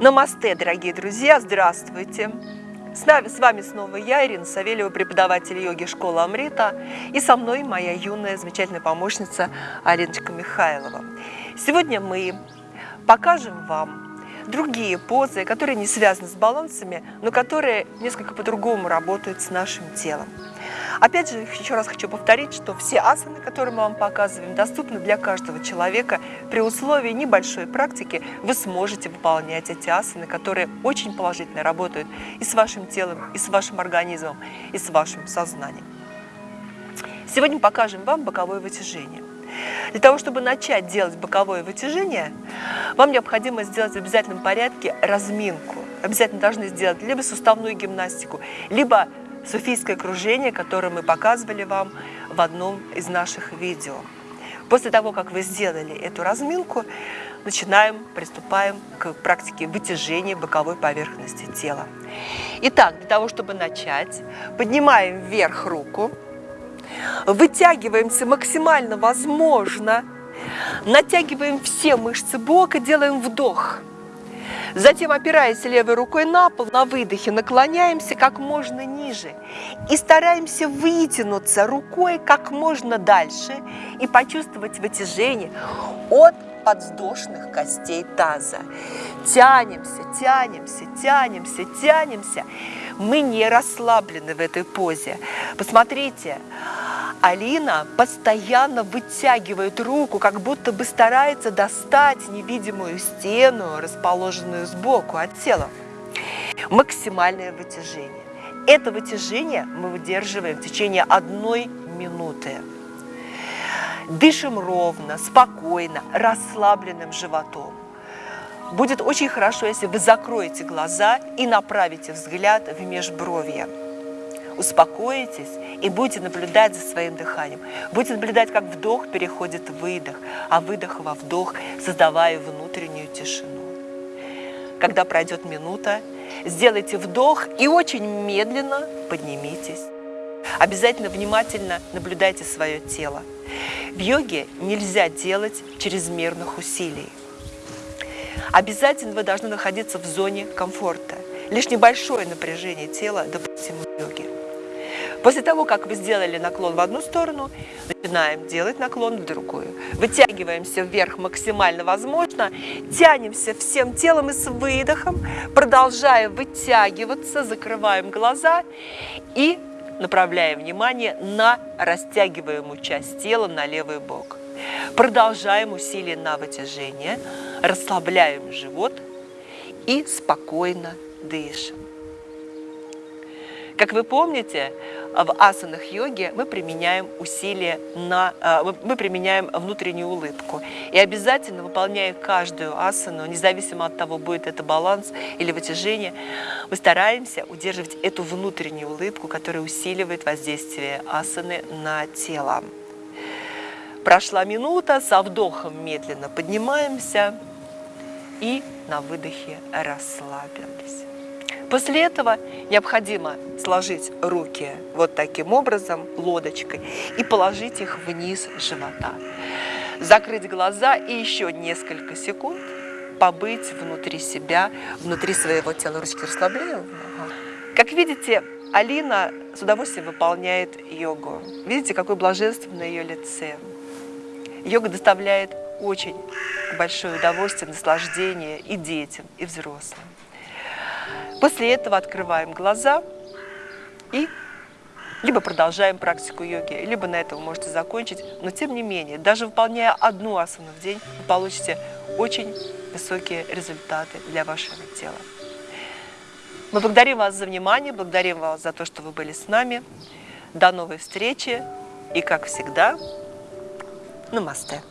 Намасте, дорогие друзья, здравствуйте! С, нами, с вами снова я, Ирина Савельева, преподаватель йоги школы Амрита, и со мной моя юная замечательная помощница Алиночка Михайлова. Сегодня мы покажем вам другие позы, которые не связаны с балансами, но которые несколько по-другому работают с нашим телом. Опять же, еще раз хочу повторить, что все асаны, которые мы вам показываем, доступны для каждого человека. При условии небольшой практики вы сможете выполнять эти асаны, которые очень положительно работают и с вашим телом, и с вашим организмом, и с вашим сознанием. Сегодня покажем вам боковое вытяжение. Для того, чтобы начать делать боковое вытяжение, вам необходимо сделать в обязательном порядке разминку. Обязательно должны сделать либо суставную гимнастику, либо суфийское кружение, которое мы показывали вам в одном из наших видео. После того, как вы сделали эту разминку, начинаем, приступаем к практике вытяжения боковой поверхности тела. Итак, для того, чтобы начать, поднимаем вверх руку, вытягиваемся максимально возможно, натягиваем все мышцы бока, делаем вдох – Затем, опираясь левой рукой на пол, на выдохе наклоняемся как можно ниже и стараемся вытянуться рукой как можно дальше и почувствовать вытяжение от подвздошных костей таза. Тянемся, тянемся, тянемся, тянемся. Мы не расслаблены в этой позе. Посмотрите, Алина постоянно вытягивает руку, как будто бы старается достать невидимую стену, расположенную сбоку от тела. Максимальное вытяжение. Это вытяжение мы выдерживаем в течение одной минуты. Дышим ровно, спокойно, расслабленным животом. Будет очень хорошо, если вы закроете глаза и направите взгляд в межбровье успокоитесь и будете наблюдать за своим дыханием. Будете наблюдать, как вдох переходит в выдох, а выдох во вдох, создавая внутреннюю тишину. Когда пройдет минута, сделайте вдох и очень медленно поднимитесь. Обязательно внимательно наблюдайте свое тело. В йоге нельзя делать чрезмерных усилий. Обязательно вы должны находиться в зоне комфорта. Лишь небольшое напряжение тела допустимо в йоге. После того, как вы сделали наклон в одну сторону, начинаем делать наклон в другую. Вытягиваемся вверх максимально возможно, тянемся всем телом и с выдохом, продолжая вытягиваться, закрываем глаза и направляем внимание на растягиваемую часть тела на левый бок. Продолжаем усилие на вытяжение, расслабляем живот и спокойно дышим. Как вы помните, в асанах йоги мы применяем усилия на, а, мы применяем внутреннюю улыбку. И обязательно, выполняя каждую асану, независимо от того, будет это баланс или вытяжение, мы стараемся удерживать эту внутреннюю улыбку, которая усиливает воздействие асаны на тело. Прошла минута, со вдохом медленно поднимаемся и на выдохе расслабились. После этого необходимо сложить руки вот таким образом, лодочкой, и положить их вниз живота. Закрыть глаза и еще несколько секунд побыть внутри себя, внутри своего тела. Ручки расслабляем. Как видите, Алина с удовольствием выполняет йогу. Видите, какое блаженство на ее лице. Йога доставляет очень большое удовольствие, наслаждение и детям, и взрослым. После этого открываем глаза и либо продолжаем практику йоги, либо на этом вы можете закончить. Но тем не менее, даже выполняя одну асану в день, вы получите очень высокие результаты для вашего тела. Мы благодарим вас за внимание, благодарим вас за то, что вы были с нами. До новой встречи и, как всегда, намасте.